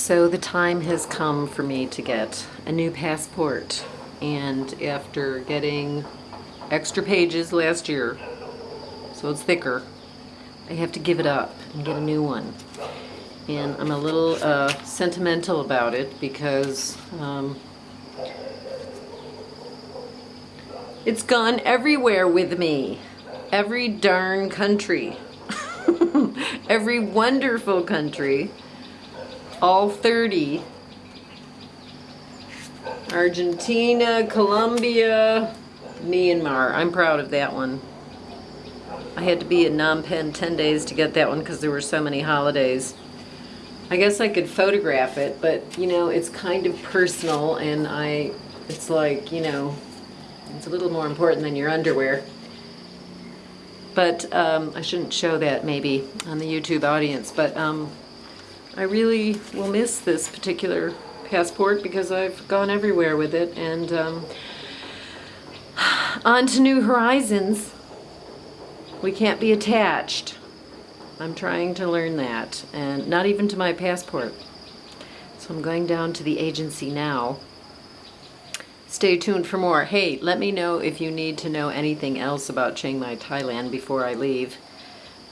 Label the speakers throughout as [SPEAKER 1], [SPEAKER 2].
[SPEAKER 1] So the time has come for me to get a new passport. And after getting extra pages last year, so it's thicker, I have to give it up and get a new one. And I'm a little uh, sentimental about it because um, it's gone everywhere with me. Every darn country. Every wonderful country all 30. Argentina, Colombia, Myanmar. I'm proud of that one. I had to be in Phnom Penh 10 days to get that one because there were so many holidays. I guess I could photograph it, but you know, it's kind of personal and I, it's like, you know, it's a little more important than your underwear. But um, I shouldn't show that maybe on the YouTube audience, but um, I really will miss this particular passport because I've gone everywhere with it and um, on to new horizons. We can't be attached. I'm trying to learn that and not even to my passport. So I'm going down to the agency now. Stay tuned for more. Hey, let me know if you need to know anything else about Chiang Mai, Thailand before I leave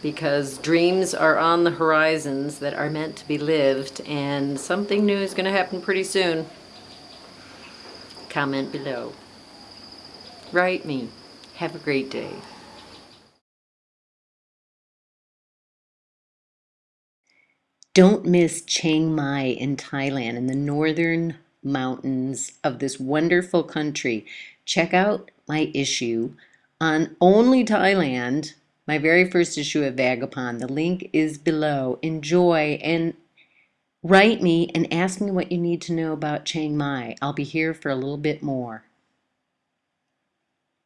[SPEAKER 1] because dreams are on the horizons that are meant to be lived and something new is going to happen pretty soon. Comment below. Write me. Have a great day. Don't miss Chiang Mai in Thailand in the northern mountains of this wonderful country. Check out my issue on Only Thailand my very first issue of Vagabond. The link is below. Enjoy and write me and ask me what you need to know about Chiang Mai. I'll be here for a little bit more.